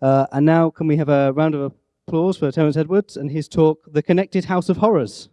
Uh, and now, can we have a round of applause for Terence Edwards and his talk, The Connected House of Horrors?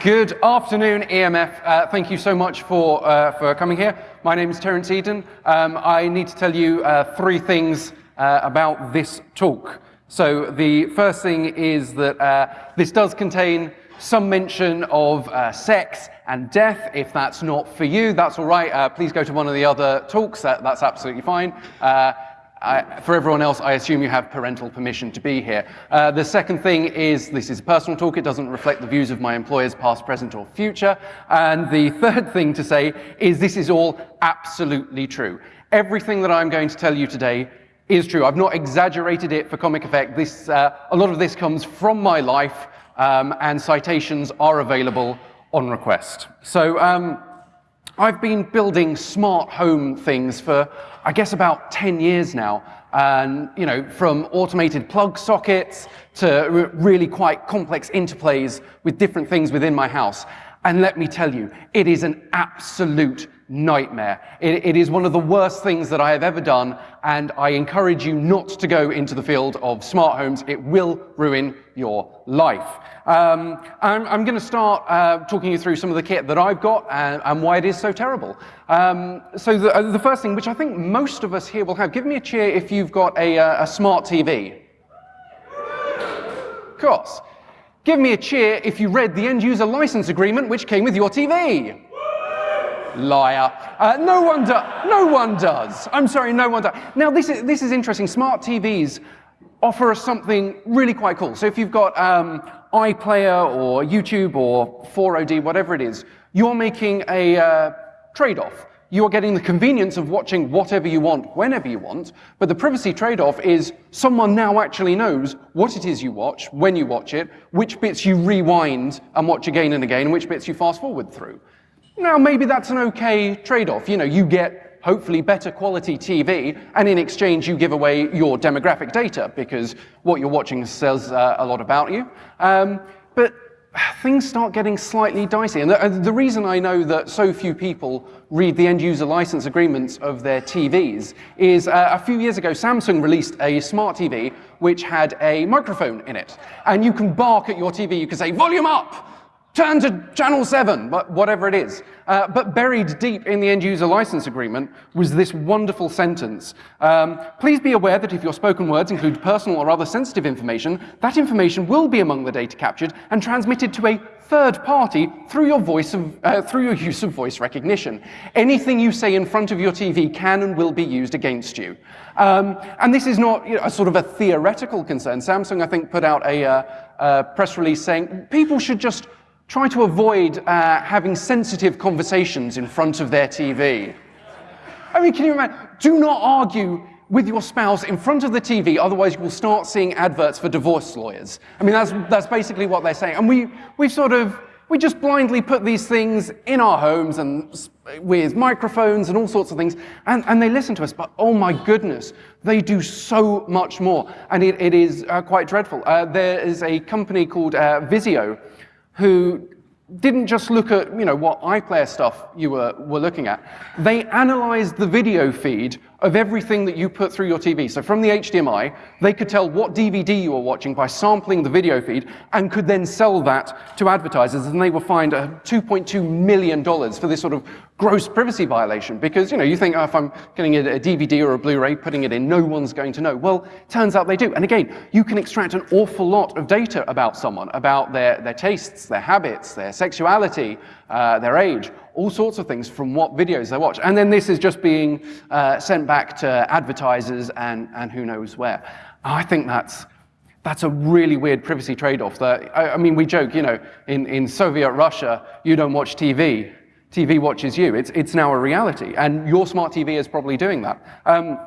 Good afternoon, EMF. Uh, thank you so much for, uh, for coming here. My name is Terence Eden. Um, I need to tell you uh, three things uh, about this talk. So the first thing is that uh, this does contain some mention of uh, sex and death. If that's not for you, that's all right. please go to one of the other talks. That, that's absolutely fine. I, for everyone else, I assume you have parental permission to be here. Uh, the second thing is this is a personal talk. It doesn't reflect the views of my employers, past, present, or future. And the third thing to say is this is all absolutely true. Everything that I'm going to tell you today is true. I've not exaggerated it for comic effect. This, uh, a lot of this comes from my life, um, and citations are available on request. So um, I've been building smart home things for I guess about 10 years now. And, you know, from automated plug sockets to really quite complex interplays with different things within my house. And let me tell you, it is an absolute nightmare. It, it is one of the worst things that I have ever done, and I encourage you not to go into the field of smart homes. It will ruin your life. Um, I'm, I'm going to start uh, talking you through some of the kit that I've got and, and why it is so terrible. Um, so the, uh, the, first thing, which I think most of us here will have, give me a cheer if you've got a, uh, a smart TV. Of course. Give me a cheer if you read the end user license agreement which came with your TV. Liar. Uh, no one does. No one does. I'm sorry, no one does. Now, this is, this is interesting. Smart TVs offer us something really quite cool. So if you've got um, iPlayer or YouTube or 4OD, whatever it is, you're making a uh, trade-off. You're getting the convenience of watching whatever you want, whenever you want, but the privacy trade-off is someone now actually knows what it is you watch, when you watch it, which bits you rewind and watch again and again, and which bits you fast forward through. Now, maybe that's an okay trade-off. You know, you get hopefully better quality TV, and in exchange you give away your demographic data because what you're watching says uh, a lot about you. Um, but things start getting slightly dicey. And the, uh, the, reason I know that so few people read the end user license agreements of their TVs is uh, a few years ago, Samsung released a smart TV which had a microphone in it. And you can bark at your TV, you can say, volume up! Turn to channel 7, whatever it is. Uh, but buried deep in the end-user license agreement was this wonderful sentence. Um, Please be aware that if your spoken words include personal or other sensitive information, that information will be among the data captured and transmitted to a third party through your, voice of, uh, through your use of voice recognition. Anything you say in front of your TV can and will be used against you. Um, and this is not you know, a sort of a theoretical concern. Samsung, I think, put out a, uh, a press release saying people should just try to avoid uh, having sensitive conversations in front of their TV. I mean, can you imagine? Do not argue with your spouse in front of the TV, otherwise you will start seeing adverts for divorce lawyers. I mean, that's, that's basically what they're saying. And we, we sort of, we just blindly put these things in our homes and with microphones and all sorts of things, and, and they listen to us, but oh my goodness, they do so much more, and it, it is uh, quite dreadful. Uh, there is a company called uh, Vizio, who didn't just look at you know, what iPlayer stuff you were, were looking at. They analyzed the video feed of everything that you put through your TV. So from the HDMI, they could tell what DVD you were watching by sampling the video feed and could then sell that to advertisers and they were fined $2.2 million for this sort of gross privacy violation because, you know, you think, oh, if I'm getting a, a DVD or a Blu-ray, putting it in, no one's going to know. Well, turns out they do. And again, you can extract an awful lot of data about someone, about their, their tastes, their habits, their sexuality, uh, their age, all sorts of things from what videos they watch. And then this is just being uh, sent back to advertisers and, and who knows where. I think that's, that's a really weird privacy trade-off. That I, I, mean, we joke, you know, in, in Soviet Russia, you don't watch TV. TV watches you. It's, it's now a reality. And your smart TV is probably doing that. Um,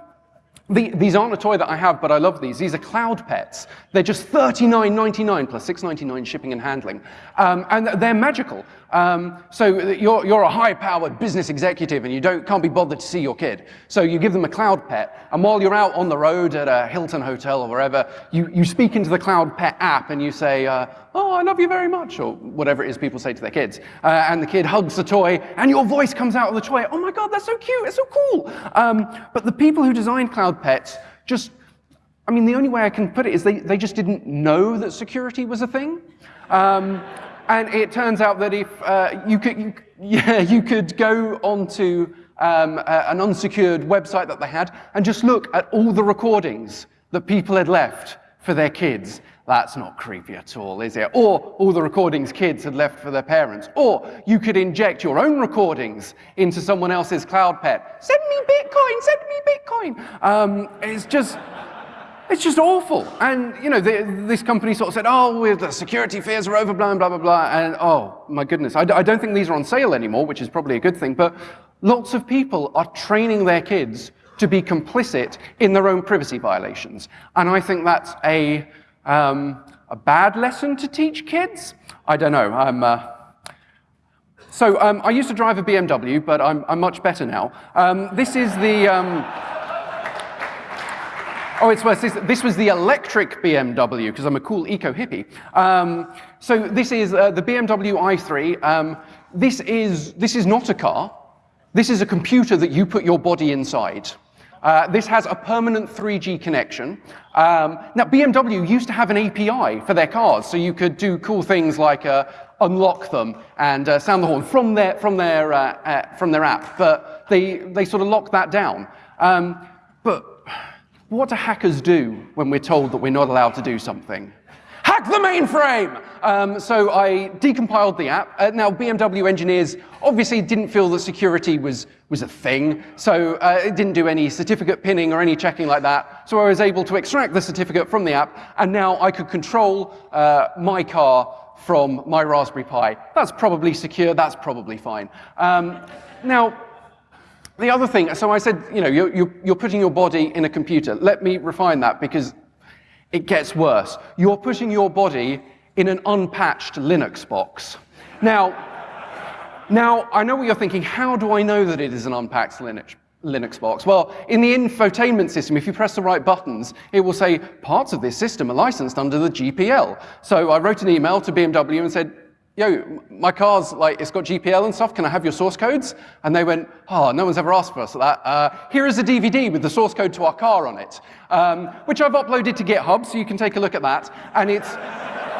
the, these aren't a toy that I have, but I love these. These are cloud pets. They're just $39.99 plus $6.99 shipping and handling. Um, and they're magical. Um, so you're, you're a high-powered business executive and you don't, can't be bothered to see your kid. So you give them a cloud pet, and while you're out on the road at a Hilton hotel or wherever, you, you speak into the cloud pet app and you say, uh, oh, I love you very much, or whatever it is people say to their kids. Uh, and the kid hugs the toy, and your voice comes out of the toy. Oh my God, that's so cute, it's so cool. Um, but the people who designed cloud pets just I mean, the only way I can put it is they, they just didn't know that security was a thing. Um, and it turns out that if uh, you, could, you, yeah, you could go onto um, a, an unsecured website that they had and just look at all the recordings that people had left for their kids. That's not creepy at all, is it? Or all the recordings kids had left for their parents. Or you could inject your own recordings into someone else's cloud pet. Send me Bitcoin, send me Bitcoin. Um, it's just, it's just awful. And, you know, this company sort of said, oh, the security fears are overblown, blah, blah, blah. And, oh, my goodness. I, don't think these are on sale anymore, which is probably a good thing. But lots of people are training their kids to be complicit in their own privacy violations. And I think that's a, um, a bad lesson to teach kids. I don't know. I'm, uh, so um, I used to drive a BMW, but I'm, I'm much better now. Um, this is the... Oh, it's worse. This, was the electric BMW, because I'm a cool eco-hippie. Um, so this is uh, the BMW i3. Um, this, is, this is not a car. This is a computer that you put your body inside. Uh, this has a permanent 3G connection. Um, now, BMW used to have an API for their cars, so you could do cool things like uh, unlock them and uh, sound the horn from their, from their, uh, uh, from their app, but they, they sort of locked that down. Um, what do hackers do when we're told that we're not allowed to do something? Hack the mainframe! Um, so I decompiled the app. Uh, now, BMW engineers obviously didn't feel that security was, was a thing, so uh, it didn't do any certificate pinning or any checking like that. So I was able to extract the certificate from the app, and now I could control uh, my car from my Raspberry Pi. That's probably secure, that's probably fine. Um, now, the other thing, so I said, you know, you're, you're, you're putting your body in a computer. Let me refine that because it gets worse. You're putting your body in an unpatched Linux box. Now, now, I know what you're thinking. How do I know that it is an unpatched Linux, Linux box? Well, in the infotainment system, if you press the right buttons, it will say parts of this system are licensed under the GPL. So I wrote an email to BMW and said, yo, my car's like, it's got GPL and stuff, can I have your source codes? And they went, oh, no one's ever asked for us that. Uh, here is a DVD with the source code to our car on it, um, which I've uploaded to GitHub, so you can take a look at that. And it's,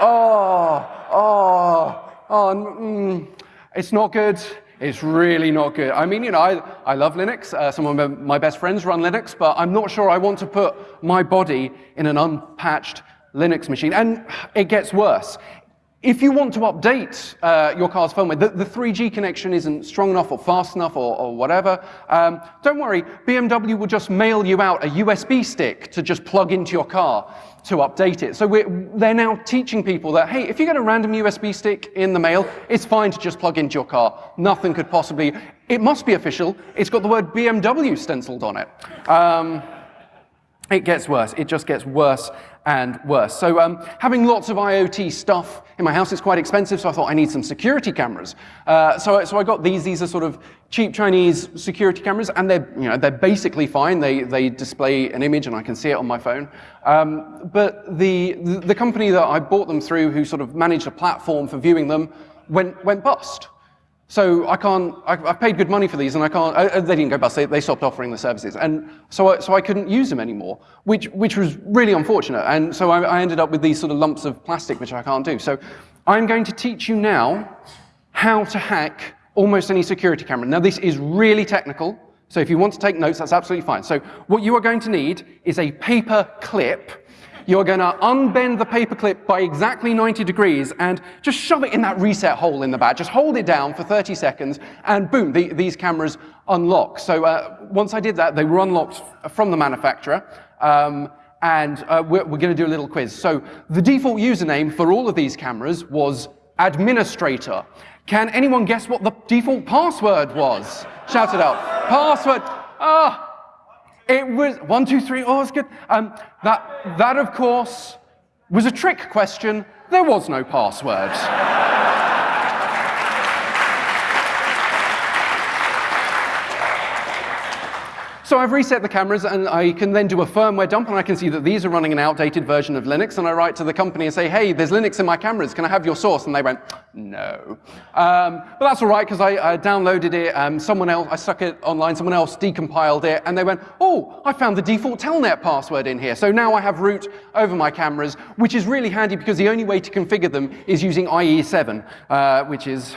oh, oh, oh, mm, it's not good. It's really not good. I mean, you know, I, I love Linux. Uh, some of my best friends run Linux, but I'm not sure I want to put my body in an unpatched Linux machine. And it gets worse. If you want to update uh, your car's firmware, the, the, 3G connection isn't strong enough or fast enough or, or whatever, um, don't worry, BMW will just mail you out a USB stick to just plug into your car to update it. So they're now teaching people that, hey, if you get a random USB stick in the mail, it's fine to just plug into your car. Nothing could possibly, it must be official. It's got the word BMW stenciled on it. Um, it gets worse. It just gets worse and worse. So um, having lots of IoT stuff in my house is quite expensive, so I thought I need some security cameras. Uh, so, so I got these. These are sort of cheap Chinese security cameras, and they're, you know, they're basically fine. They, they display an image, and I can see it on my phone. Um, but the, the company that I bought them through, who sort of managed a platform for viewing them, went, went bust. So I can't, I, paid good money for these and I can't, uh, they didn't go bust, they, they, stopped offering the services. And so I, so I couldn't use them anymore, which, which was really unfortunate. And so I, I ended up with these sort of lumps of plastic, which I can't do. So I'm going to teach you now how to hack almost any security camera. Now this is really technical, so if you want to take notes, that's absolutely fine. So what you are going to need is a paper clip you're going to unbend the paperclip by exactly 90 degrees and just shove it in that reset hole in the back. Just hold it down for 30 seconds, and boom, the, these cameras unlock. So uh, once I did that, they were unlocked from the manufacturer. Um, and uh, we're, we're going to do a little quiz. So the default username for all of these cameras was administrator. Can anyone guess what the default password was? Shout it out. Password. Ah, it was one, two, three, oh, it's good. Um, that, that, of course, was a trick question. There was no password. So I've reset the cameras and I can then do a firmware dump and I can see that these are running an outdated version of Linux and I write to the company and say, hey, there's Linux in my cameras, can I have your source? And they went, no. Um, but that's all right because I, I, downloaded it, um, someone else, I stuck it online, someone else decompiled it and they went, oh, I found the default telnet password in here. So now I have root over my cameras, which is really handy because the only way to configure them is using IE7, uh, which is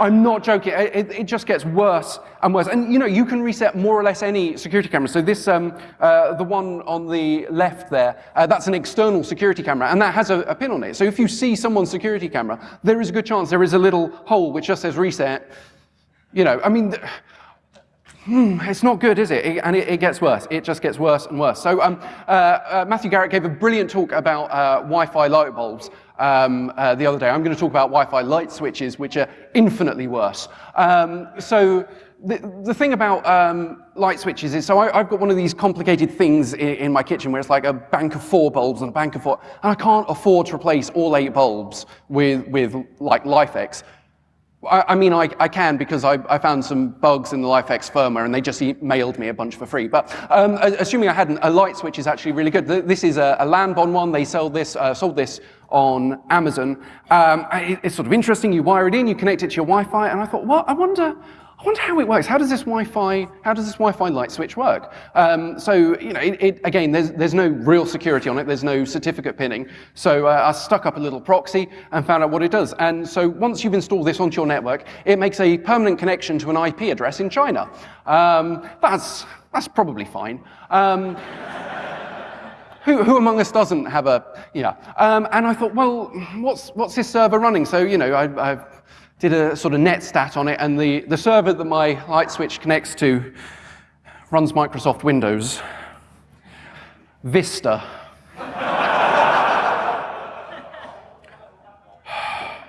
I'm not joking. It, it, just gets worse and worse. And you know, you can reset more or less any security camera. So this, um, uh, the one on the left there, uh, that's an external security camera, and that has a, a, pin on it. So if you see someone's security camera, there is a good chance there is a little hole which just says reset. You know, I mean. Hmm, it's not good, is it? it and it, it, gets worse. It just gets worse and worse. So um, uh, uh, Matthew Garrett gave a brilliant talk about uh, Wi-Fi light bulbs um, uh, the other day. I'm going to talk about Wi-Fi light switches, which are infinitely worse. Um, so the, the thing about um, light switches is, so I, have got one of these complicated things in, in, my kitchen where it's like a bank of four bulbs and a bank of four, and I can't afford to replace all eight bulbs with, with like LIFX. I, I mean, I, I, can because I, I, found some bugs in the LIFX firmware and they just mailed me a bunch for free. But um, assuming I hadn't, a light switch is actually really good. This is a, a Lanbon one. They sell this, uh, sold this on Amazon. Um, it, it's sort of interesting. You wire it in, you connect it to your Wi-Fi, and I thought, well, I wonder, I wonder how it works. How does this Wi-Fi, how does this Wi-Fi light switch work? Um, so, you know, it, it, again, there's, there's no real security on it. There's no certificate pinning. So uh, I stuck up a little proxy and found out what it does. And so once you've installed this onto your network, it makes a permanent connection to an IP address in China. Um, that's, that's probably fine. Um, who, who, among us doesn't have a, yeah. Um, and I thought, well, what's, what's this server running? So, you know, I, I did a sort of net stat on it, and the, the server that my light switch connects to runs Microsoft Windows. Vista.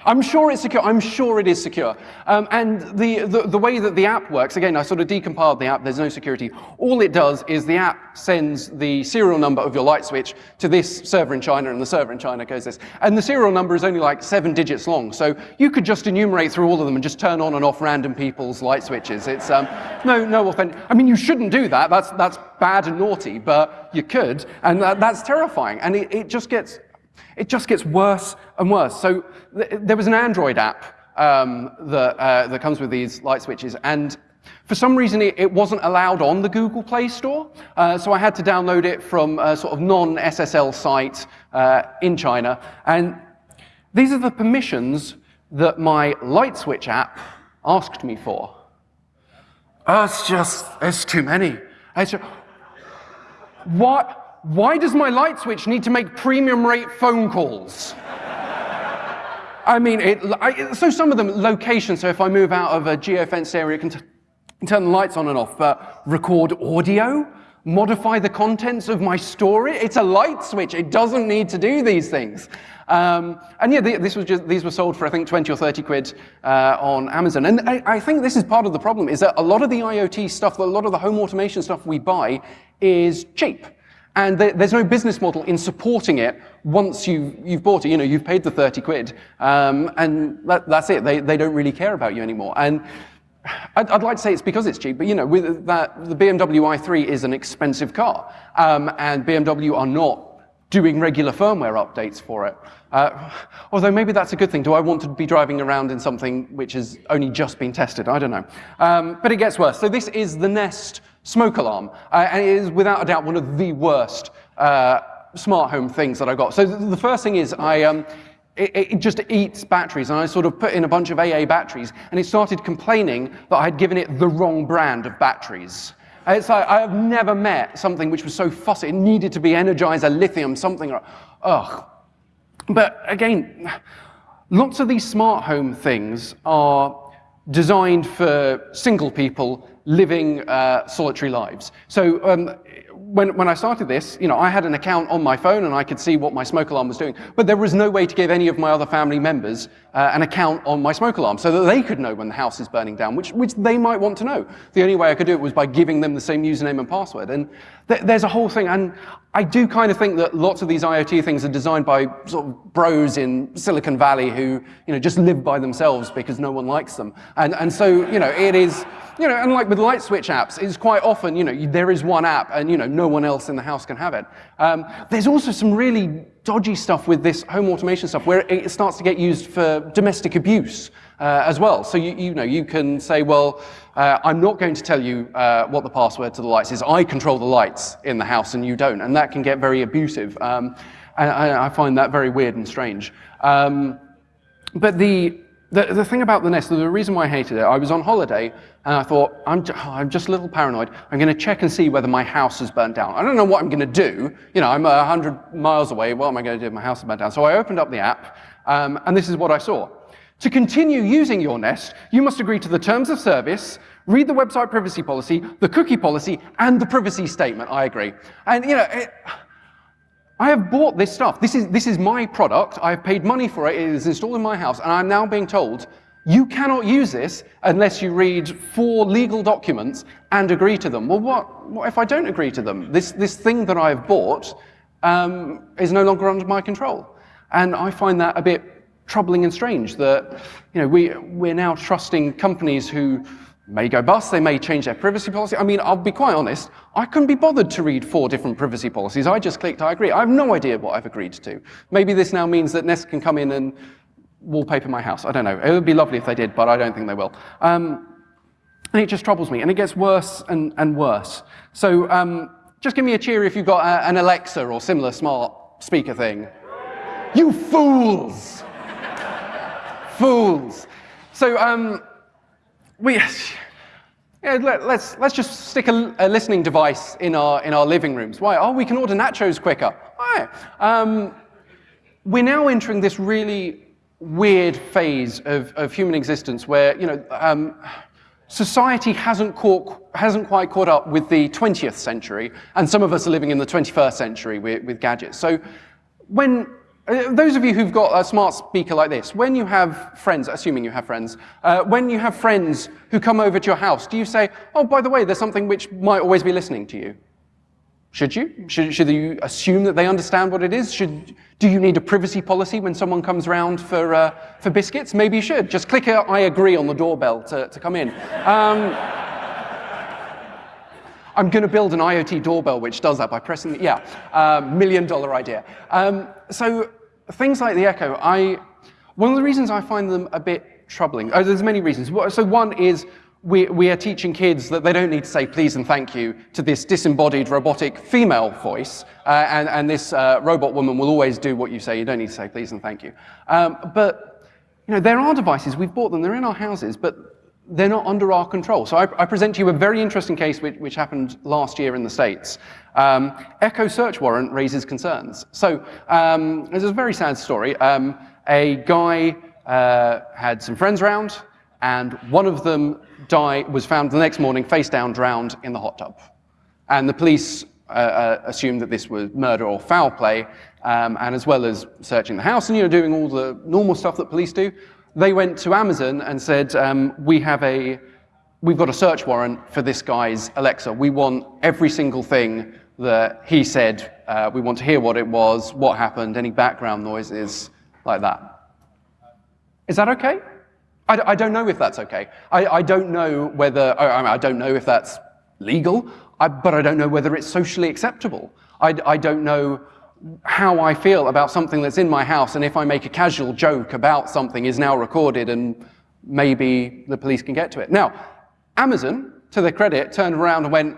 I'm sure it's secure. I'm sure it is secure. Um, and the, the, the, way that the app works, again, I sort of decompiled the app. There's no security. All it does is the app sends the serial number of your light switch to this server in China, and the server in China goes this. And the serial number is only like seven digits long. So you could just enumerate through all of them and just turn on and off random people's light switches. It's um, no, no offense. I mean, you shouldn't do that. That's, that's bad and naughty, but you could. And that, that's terrifying. And it, it just gets it just gets worse and worse. So th there was an Android app um, that, uh, that comes with these light switches, and for some reason, it, it wasn't allowed on the Google Play Store, uh, so I had to download it from a sort of non-SSL site uh, in China. And these are the permissions that my light switch app asked me for. Oh, it's just, it's too many. It's just, what? Why does my light switch need to make premium rate phone calls? I mean, it, I, so some of them, location, so if I move out of a geofenced area, it can turn the lights on and off, but record audio, modify the contents of my story. It's a light switch. It doesn't need to do these things. Um, and yeah, this was just, these were sold for, I think, 20 or 30 quid uh, on Amazon. And I, I, think this is part of the problem, is that a lot of the IoT stuff, a lot of the home automation stuff we buy is cheap. And there's no business model in supporting it once you've, you've bought it. You know, you've paid the 30 quid, um, and that, that's it. They, they don't really care about you anymore. And I'd, I'd, like to say it's because it's cheap, but you know, with that, the BMW i3 is an expensive car, um, and BMW are not doing regular firmware updates for it. Uh, although maybe that's a good thing. Do I want to be driving around in something which has only just been tested? I don't know. Um, but it gets worse. So this is the Nest smoke alarm. Uh, and it is without a doubt one of the worst uh, smart home things that I got. So the first thing is I, um, it, it, just eats batteries, and I sort of put in a bunch of AA batteries, and it started complaining that I had given it the wrong brand of batteries. It's like, I have never met something which was so fussy. It needed to be Energizer lithium, something, ugh. But again, lots of these smart home things are designed for single people living uh, solitary lives. So um, when, when I started this, you know, I had an account on my phone and I could see what my smoke alarm was doing, but there was no way to give any of my other family members uh, an account on my smoke alarm so that they could know when the house is burning down, which, which they might want to know. The only way I could do it was by giving them the same username and password. And th there's a whole thing, and I do kind of think that lots of these IoT things are designed by sort of bros in Silicon Valley who, you know, just live by themselves because no one likes them. And, and so, you know, it is, you know, and like with light switch apps, it's quite often, you know, there is one app and, you know, no one else in the house can have it. Um, there's also some really dodgy stuff with this home automation stuff where it starts to get used for domestic abuse uh, as well. So, you, you know, you can say, well, uh, I'm not going to tell you uh, what the password to the lights is. I control the lights in the house and you don't. And that can get very abusive. Um, and I, I find that very weird and strange. Um, but the, the, the thing about the Nest, the reason why I hated it, I was on holiday and I thought, I'm, ju- I'm just a little paranoid. I'm going to check and see whether my house has burnt down. I don't know what I'm going to do. You know, I'm 100 miles away. What am I going to do if my house has burnt down? So I opened up the app um, and this is what I saw. To continue using your Nest, you must agree to the terms of service, read the website privacy policy, the cookie policy, and the privacy statement. I agree. And, you know, it, I have bought this stuff. This is, this is my product. I've paid money for it. It is installed in my house. And I'm now being told, you cannot use this unless you read four legal documents and agree to them. Well, what, what if I don't agree to them? This, this thing that I've bought um, is no longer under my control. And I find that a bit troubling and strange that you know, we, we're now trusting companies who may go bust, they may change their privacy policy. I mean, I'll be quite honest, I couldn't be bothered to read four different privacy policies. I just clicked I agree. I have no idea what I've agreed to. Maybe this now means that Nest can come in and wallpaper my house. I don't know. It would be lovely if they did, but I don't think they will. Um, and it just troubles me, and it gets worse and, and worse. So um, just give me a cheer if you've got a, an Alexa or similar smart speaker thing. You fools! fools. So um, we, yeah, let, us let's just stick a, a, listening device in our, in our living rooms. Why? Oh, we can order nachos quicker. Why? Um, we're now entering this really weird phase of, of human existence where, you know, um, society hasn't, caught, hasn't quite caught up with the 20th century, and some of us are living in the 21st century with, with gadgets. So when those of you who've got a smart speaker like this, when you have friends, assuming you have friends, uh, when you have friends who come over to your house, do you say, oh, by the way, there's something which might always be listening to you? Should you? Should, should you assume that they understand what it is? Should, do you need a privacy policy when someone comes round for, uh, for biscuits? Maybe you should. Just click a I agree on the doorbell to, to come in. Um, I'm going to build an IoT doorbell which does that by pressing, the, yeah, uh, million dollar idea. Um, so things like the Echo, I, one of the reasons I find them a bit troubling, oh, there's many reasons. So one is we, we are teaching kids that they don't need to say please and thank you to this disembodied robotic female voice, uh, and, and this uh, robot woman will always do what you say. You don't need to say please and thank you. Um, but you know, there are devices, we've bought them, they're in our houses, but they're not under our control. So I, I present to you a very interesting case which, which happened last year in the States. Um, Echo search warrant raises concerns. So um, this is a very sad story. Um, a guy uh, had some friends around, and one of them died, was found the next morning face down, drowned in the hot tub. And the police uh, uh, assumed that this was murder or foul play, um, and as well as searching the house and you know doing all the normal stuff that police do, they went to Amazon and said, um, we have a, we've got a search warrant for this guy's Alexa. We want every single thing that he said. Uh, we want to hear what it was, what happened, any background noises, like that. Is that okay? I, I don't know if that's okay. I, I don't know whether, I, I, don't know if that's legal, but I don't know whether it's socially acceptable. I don't know how I feel about something that's in my house, and if I make a casual joke about something is now recorded and maybe the police can get to it. Now, Amazon, to their credit, turned around and went,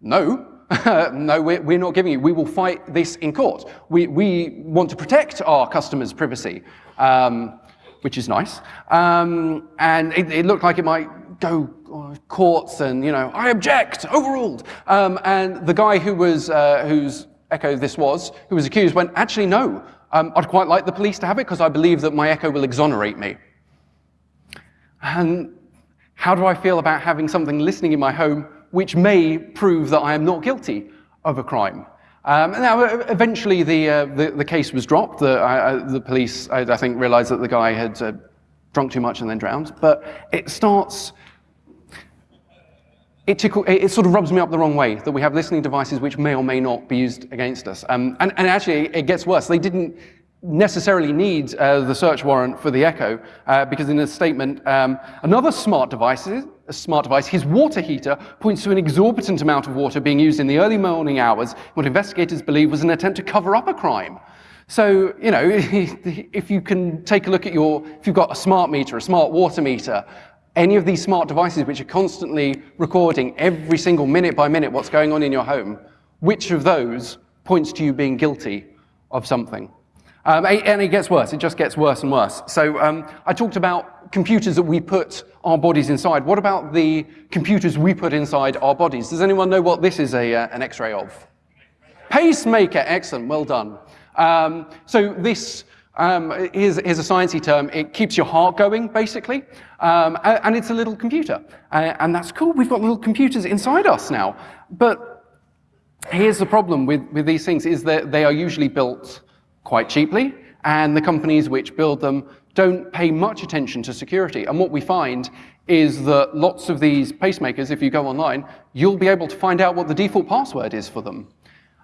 no, no, we're, we're, not giving you. We will fight this in court. We, we want to protect our customers' privacy, um, which is nice. Um, and it, it, looked like it might go uh, courts and, you know, I object, overruled. Um, and the guy who was, uh, Echo this was, who was accused, went, actually, no, um, I'd quite like the police to have it because I believe that my Echo will exonerate me. And how do I feel about having something listening in my home which may prove that I am not guilty of a crime? Um, now, eventually, the, uh, the, the, case was dropped. The, uh, the police, I, I, think, realized that the guy had uh, drunk too much and then drowned. But it starts it, tickle, it, sort of rubs me up the wrong way that we have listening devices which may or may not be used against us. Um, and, and, actually, it gets worse. They didn't necessarily need uh, the search warrant for the Echo, uh, because in a statement, um, another smart device, a smart device. His water heater points to an exorbitant amount of water being used in the early morning hours, what investigators believe was an attempt to cover up a crime. So, you know, if you can take a look at your, if you've got a smart meter, a smart water meter, any of these smart devices which are constantly recording every single minute by minute what's going on in your home, which of those points to you being guilty of something? Um, and it gets worse, it just gets worse and worse. So um, I talked about computers that we put our bodies inside. What about the computers we put inside our bodies? Does anyone know what this is a, uh, an x-ray of? Pacemaker, excellent, well done. Um, so this um, is, is, a sciencey term. It keeps your heart going, basically, um, and it's a little computer. Uh, and that's cool, we've got little computers inside us now. But here's the problem with, with these things, is that they are usually built quite cheaply, and the companies which build them don't pay much attention to security. And what we find is that lots of these pacemakers, if you go online, you'll be able to find out what the default password is for them.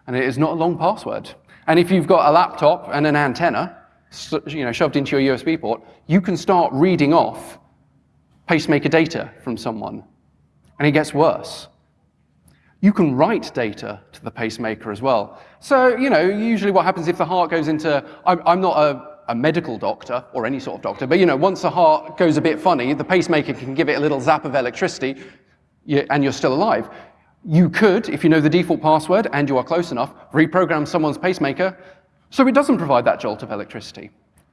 And it is not a long password. And if you've got a laptop and an antenna, you know, shoved into your USB port, you can start reading off pacemaker data from someone. And it gets worse. You can write data to the pacemaker as well. So, you know, usually what happens if the heart goes into, I'm, I'm not a, a medical doctor or any sort of doctor, but you know, once the heart goes a bit funny, the pacemaker can give it a little zap of electricity and you're still alive. You could, if you know the default password and you are close enough, reprogram someone's pacemaker so it doesn't provide that jolt of electricity,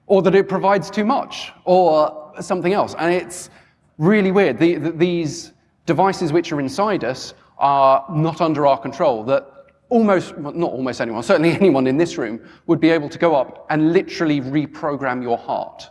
or that it provides too much, or something else. And it's really weird. The, the, these devices which are inside us are not under our control, that almost, well, not almost anyone, certainly anyone in this room would be able to go up and literally reprogram your heart.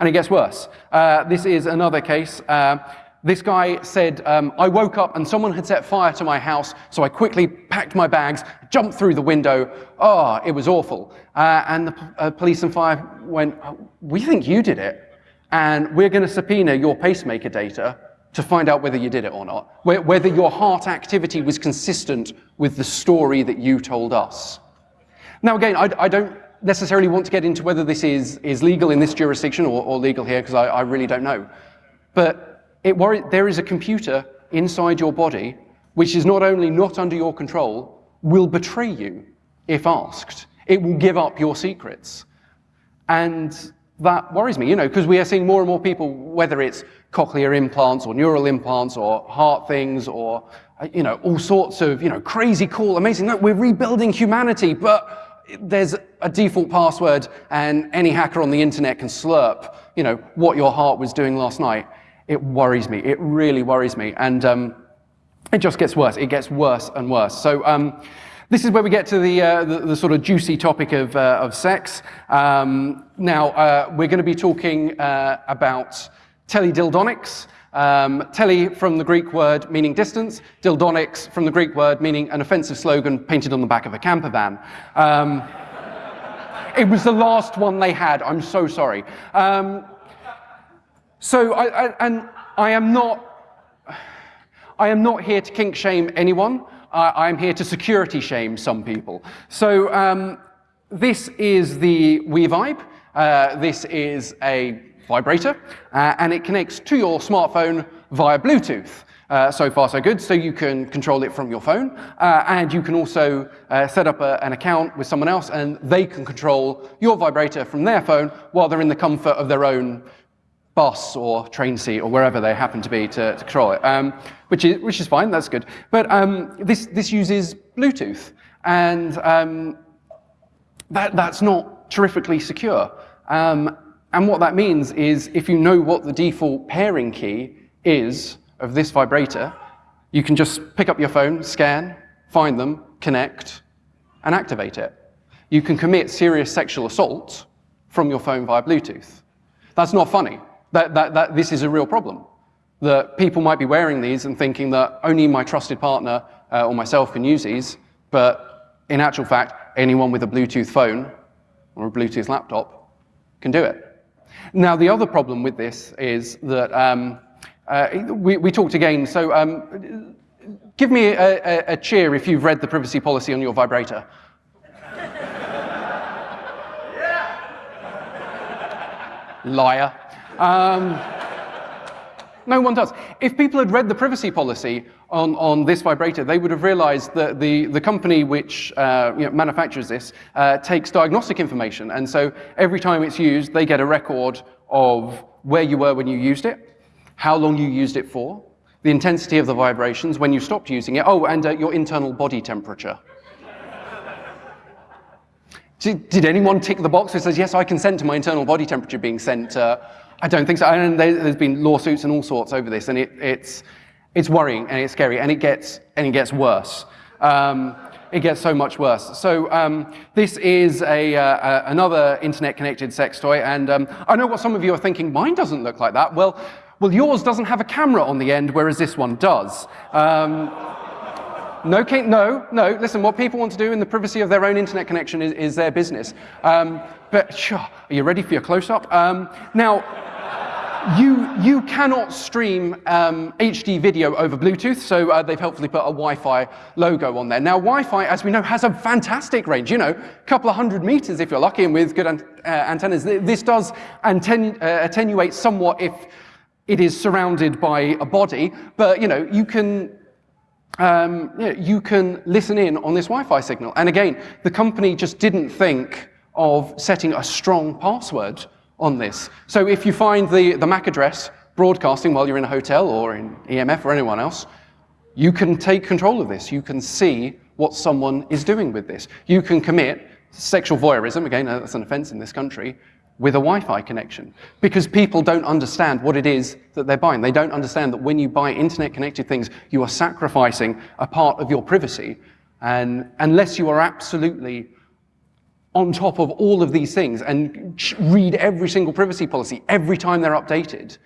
And it gets worse. Uh, this is another case. Uh, this guy said, um, I woke up and someone had set fire to my house, so I quickly packed my bags, jumped through the window. Oh, it was awful. Uh, and the uh, police and fire went, we think you did it, and we're going to subpoena your pacemaker data to find out whether you did it or not, whether your heart activity was consistent with the story that you told us. Now, again, I, I don't necessarily want to get into whether this is, is legal in this jurisdiction or, or legal here, because I, I really don't know. But it worry, there is a computer inside your body which is not only not under your control, will betray you if asked. It will give up your secrets. And that worries me, you know, because we are seeing more and more people, whether it's cochlear implants or neural implants or heart things or, you know, all sorts of, you know, crazy, cool, amazing. Look, we're rebuilding humanity, but there's a default password and any hacker on the internet can slurp, you know, what your heart was doing last night it worries me. It really worries me. And um, it just gets worse. It gets worse and worse. So um, this is where we get to the, uh, the, the, sort of juicy topic of, uh, of sex. Um, now, uh, we're going to be talking uh, about teledildonics. Um, tele from the Greek word meaning distance, dildonics from the Greek word meaning an offensive slogan painted on the back of a camper van. Um, it was the last one they had, I'm so sorry. Um, so, I, I, and I am not, I am not here to kink shame anyone. I am here to security shame some people. So um, this is the We-Vibe. Uh, this is a vibrator, uh, and it connects to your smartphone via Bluetooth. Uh, so far, so good. So you can control it from your phone, uh, and you can also uh, set up a, an account with someone else, and they can control your vibrator from their phone while they're in the comfort of their own bus or train seat or wherever they happen to be to, to control it, um, which, is, which is fine, that's good. But um, this, this uses Bluetooth, and um, that, that's not terrifically secure. Um, and what that means is if you know what the default pairing key is of this vibrator, you can just pick up your phone, scan, find them, connect, and activate it. You can commit serious sexual assault from your phone via Bluetooth. That's not funny that, that, that this is a real problem. That people might be wearing these and thinking that only my trusted partner uh, or myself can use these, but in actual fact, anyone with a Bluetooth phone or a Bluetooth laptop can do it. Now, the other problem with this is that um, uh, we, we, talked again, so um, give me a, a, a cheer if you've read the privacy policy on your vibrator. Yeah. Liar. Um, No one does. If people had read the privacy policy on, on this vibrator, they would have realized that the, the company which uh, you know, manufactures this uh, takes diagnostic information. And so every time it's used, they get a record of where you were when you used it, how long you used it for, the intensity of the vibrations, when you stopped using it, oh, and uh, your internal body temperature. did, did, anyone tick the box that says, yes, I consent to my internal body temperature being sent? Uh, I don't think so. And there's been lawsuits and all sorts over this, and it, it's, it's worrying and it's scary, and it gets, and it gets worse. Um, it gets so much worse. So um, this is a, uh, another internet-connected sex toy, and um, I know what some of you are thinking, mine doesn't look like that. Well, well, yours doesn't have a camera on the end, whereas this one does. No, no, no, listen, what people want to do in the privacy of their own internet connection is, is their business. Um, but sure, are you ready for your close-up? Um, now, you, you cannot stream um, HD video over Bluetooth, so uh, they've helpfully put a Wi-Fi logo on there. Now, Wi-Fi, as we know, has a fantastic range, you know, a couple of hundred meters if you're lucky and with good an uh, antennas. This does uh, attenuate somewhat if it is surrounded by a body, but, you know, you can um, you, know, you can listen in on this Wi-Fi signal. And again, the company just didn't think of setting a strong password on this. So if you find the, the MAC address broadcasting while you're in a hotel or in EMF or anyone else, you can take control of this. You can see what someone is doing with this. You can commit sexual voyeurism, again, that's an offense in this country, with a Wi-Fi connection because people don't understand what it is that they're buying. They don't understand that when you buy internet-connected things, you are sacrificing a part of your privacy. And unless you are absolutely on top of all of these things and read every single privacy policy every time they're updated,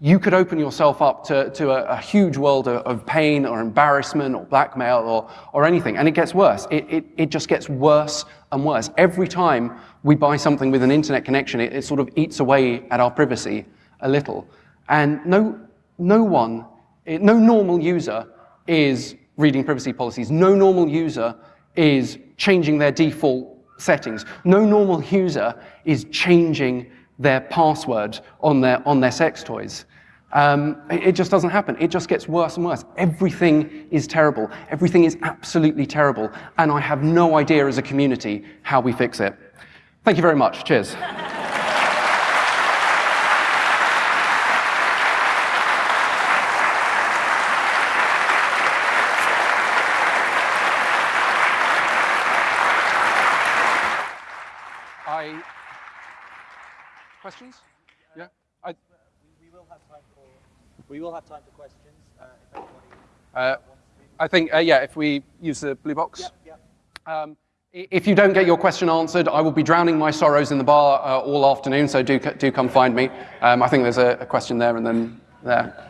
you could open yourself up to, to a, a huge world of, of, pain or embarrassment or blackmail or, or anything. And it gets worse. It, it, it just gets worse and worse. Every time we buy something with an internet connection, it, it sort of eats away at our privacy a little. And no, no one, no normal user is reading privacy policies. No normal user is changing their default settings. No normal user is changing their password on their, on their sex toys. Um, it, it just doesn't happen. It just gets worse and worse. Everything is terrible. Everything is absolutely terrible. And I have no idea as a community how we fix it. Thank you very much. Cheers. questions? Yeah? I, we, will have time for, we will have time for questions uh, if anybody uh, wants to. I think, uh, yeah, if we use the blue box. Yep, yep. Um, if you don't get your question answered, I will be drowning my sorrows in the bar uh, all afternoon, so do, do come find me. Um, I think there's a, a, question there and then there.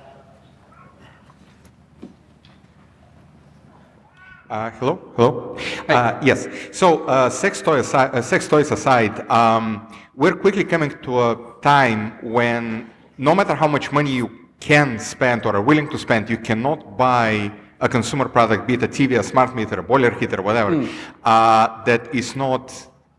Uh, hello, hello. Hey. Uh, yes. So, uh, sex, toy aside, uh, sex toys aside, um, we're quickly coming to a time when no matter how much money you can spend or are willing to spend, you cannot buy a consumer product, be it a TV, a smart meter, a boiler heater, whatever, mm. that is not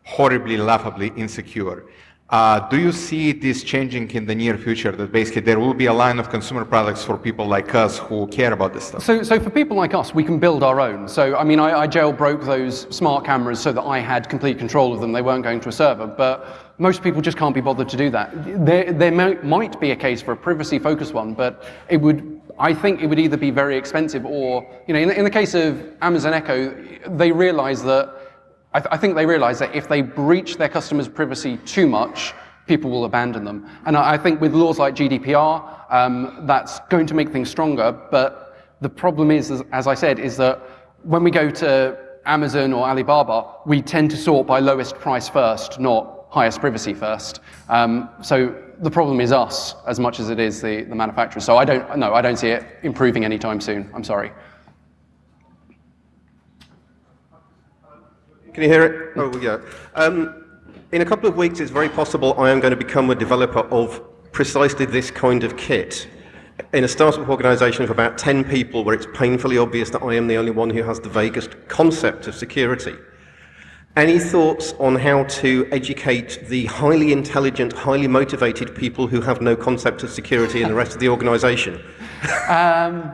horribly, laughably insecure. Uh, do you see this changing in the near future, that basically there will be a line of consumer products for people like us who care about this stuff? So, so for people like us, we can build our own. So, I mean, I, I jailbroke those smart cameras so that I had complete control of them. They weren't going to a server, but most people just can't be bothered to do that. There, there might be a case for a privacy-focused one, but it would, I think it would either be very expensive or, you know, in, in the case of Amazon Echo, they realize that I, th I, think they realize that if they breach their customers' privacy too much, people will abandon them. And I, I think with laws like GDPR, um, that's going to make things stronger. But the problem is, as, as I said, is that when we go to Amazon or Alibaba, we tend to sort by lowest price first, not highest privacy first. Um, so the problem is us as much as it is the, the manufacturers. So I don't, no, I don't see it improving anytime soon. I'm sorry. Can you hear it? Oh, yeah. Um, in a couple of weeks, it's very possible I am going to become a developer of precisely this kind of kit. In a startup organization of about 10 people where it's painfully obvious that I am the only one who has the vaguest concept of security. Any thoughts on how to educate the highly intelligent, highly motivated people who have no concept of security in the rest of the organization? Um,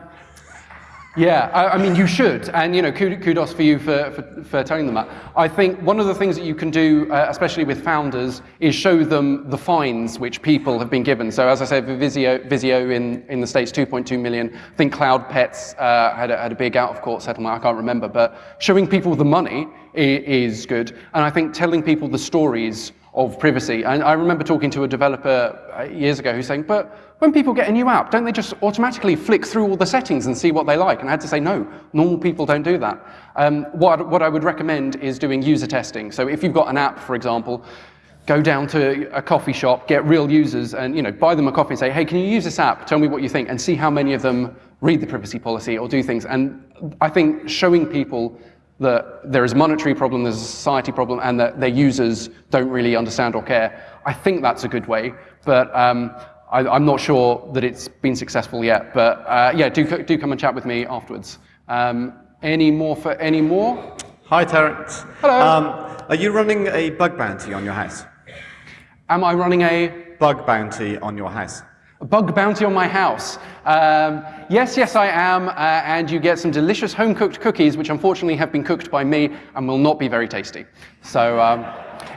Yeah, I, I mean, you should, and you know, kudos for you for, for, for telling them that. I think one of the things that you can do, uh, especially with founders, is show them the fines which people have been given. So, as I said, Vizio, Vizio in, in the States, 2.2 million. I think Cloud Pets uh, had, a, had a big out of court settlement, I can't remember, but showing people the money i- is good. And I think telling people the stories of privacy. And I remember talking to a developer uh, years ago who's saying, but when people get a new app, don't they just automatically flick through all the settings and see what they like? And I had to say, no, normal people don't do that. Um, what, what I would recommend is doing user testing. So if you've got an app, for example, go down to a coffee shop, get real users, and you know, buy them a coffee and say, hey, can you use this app? Tell me what you think, and see how many of them read the privacy policy or do things. And I think showing people that there is a monetary problem, there's a society problem, and that their users don't really understand or care. I think that's a good way, but um, I, I'm not sure that it's been successful yet. But uh, yeah, do, do come and chat with me afterwards. Um, any more for any more? Hi, Terence. Hello. Um, are you running a bug bounty on your house? Am I running a Bug bounty on your house. A bug bounty on my house. Um, yes, yes, I am, uh, and you get some delicious home-cooked cookies, which unfortunately have been cooked by me and will not be very tasty. So, um,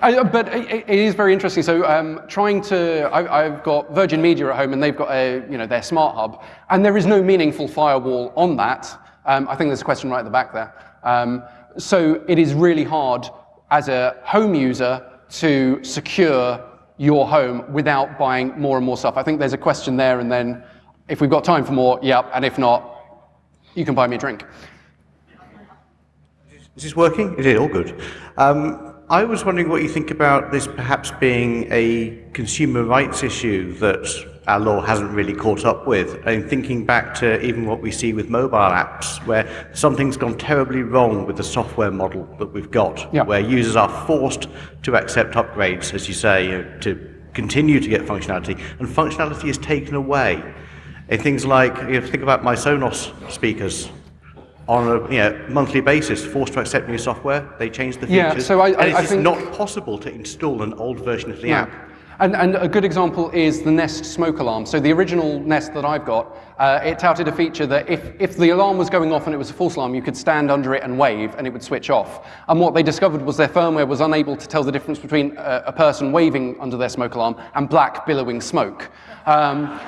I, but it, it is very interesting. So, um, trying to, I, I've got Virgin Media at home, and they've got a, you know, their smart hub, and there is no meaningful firewall on that. Um, I think there's a question right at the back there. Um, so, it is really hard as a home user to secure your home without buying more and more stuff? I think there's a question there, and then if we've got time for more, yep, and if not, you can buy me a drink. Is this working? Is it all good? Um, I was wondering what you think about this perhaps being a consumer rights issue that our law hasn't really caught up with. And thinking back to even what we see with mobile apps, where something's gone terribly wrong with the software model that we've got, Yeah. where users are forced to accept upgrades, as you say, to continue to get functionality, and functionality is taken away. And things like, you know, think about my Sonos speakers on a you know, monthly basis, forced to accept new software. They change the features. Yeah, so I- and I- it's I think- not possible to install an old version of the app. And, and a good example is the Nest smoke alarm. So the original Nest that I've got, uh, it touted a feature that if, if the alarm was going off and it was a false alarm, you could stand under it and wave and it would switch off. And what they discovered was their firmware was unable to tell the difference between a, a person waving under their smoke alarm and black billowing smoke. Um,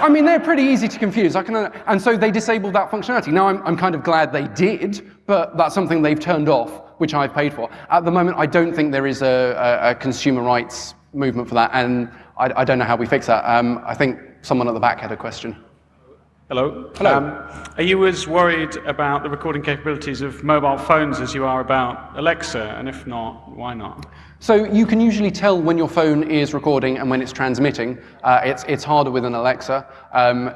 I mean, they're pretty easy to confuse. I can, and so they disabled that functionality. Now, I'm, I'm kind of glad they did, but that's something they've turned off, which I've paid for. At the moment, I don't think there is a, a, a consumer rights movement for that, and I, I don't know how we fix that. Um, I think someone at the back had a question. Hello. Hello. Um, are you as worried about the recording capabilities of mobile phones as you are about Alexa? And if not, why not? So you can usually tell when your phone is recording and when it's transmitting. Uh, it's, it's harder with an Alexa. Um,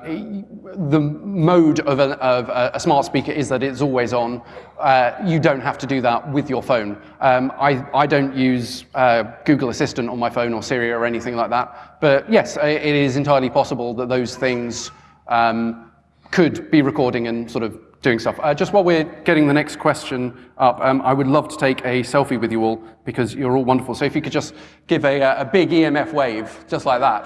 the mode of, a, of a, a smart speaker is that it's always on. Uh, you don't have to do that with your phone. Um, I, I don't use uh, Google Assistant on my phone or Siri or anything like that. But yes, it is entirely possible that those things um, could be recording and sort of doing stuff. Uh, just while we're getting the next question up, um, I would love to take a selfie with you all because you're all wonderful. So if you could just give a, uh, a big EMF wave, just like that.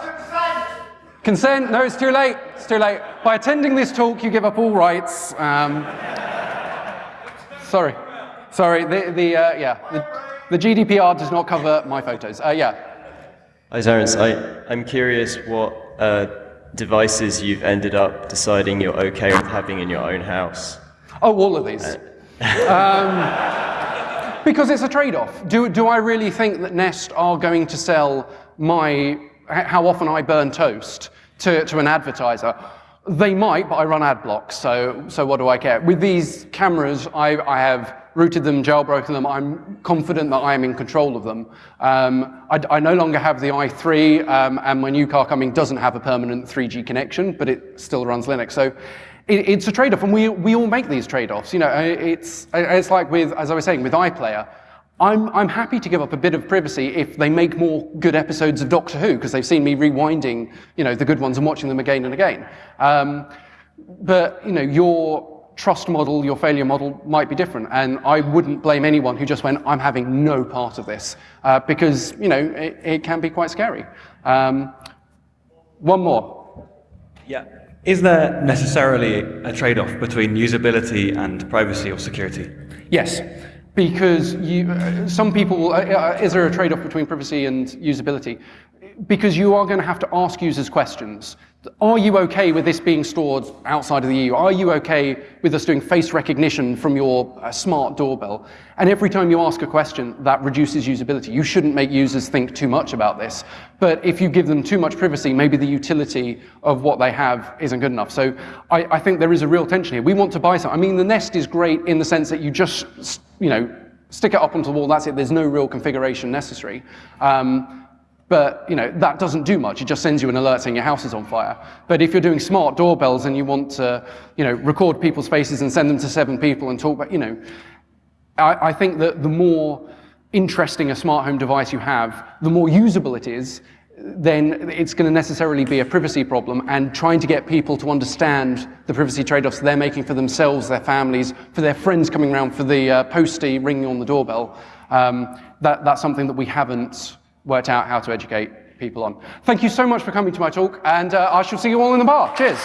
Consent? No, it's too late. It's too late. By attending this talk, you give up all rights. Um, sorry. Sorry, the, the, uh, yeah, the, the GDPR does not cover my photos. Uh, yeah. Hi, Terence. I, I'm curious what uh, devices you've ended up deciding you're okay with having in your own house. Oh, all of these. um, because it's a trade-off. Do, do I really think that Nest are going to sell my how often I burn toast to, to an advertiser? They might, but I run ad blocks, so, so what do I care? With these cameras, I, I have rooted them, jailbroken them. I'm confident that I am in control of them. Um, I, I no longer have the i3, um, and my new car coming doesn't have a permanent 3G connection, but it still runs Linux. So it, it's a trade-off, and we, we all make these trade-offs. You know, it's, it's like with, as I was saying, with iPlayer. I'm, I'm happy to give up a bit of privacy if they make more good episodes of Doctor Who, because they've seen me rewinding, you know, the good ones and watching them again and again. Um, but, you know, your trust model, your failure model might be different. And I wouldn't blame anyone who just went, I'm having no part of this, uh, because, you know, it, it, can be quite scary. Um, one more. Yeah. Is there necessarily a trade-off between usability and privacy or security? Yes, because you, uh, some people, uh, uh, is there a trade-off between privacy and usability? Because you are going to have to ask users questions. Are you okay with this being stored outside of the EU? Are you okay with us doing face recognition from your uh, smart doorbell? And every time you ask a question, that reduces usability. You shouldn't make users think too much about this. But if you give them too much privacy, maybe the utility of what they have isn't good enough. So I, I think there is a real tension here. We want to buy something. I mean, the Nest is great in the sense that you just, you know, stick it up onto the wall, that's it. There's no real configuration necessary. Um, but you know, that doesn't do much. It just sends you an alert saying your house is on fire. But if you're doing smart doorbells and you want to you know, record people's faces and send them to seven people and talk about, you know, I, I think that the more interesting a smart home device you have, the more usable it is, then it's going to necessarily be a privacy problem and trying to get people to understand the privacy trade-offs they're making for themselves, their families, for their friends coming around, for the uh, postie ringing on the doorbell. Um, that, that's something that we haven't worked out how to educate people on. Thank you so much for coming to my talk, and uh, I shall see you all in the bar. Cheers.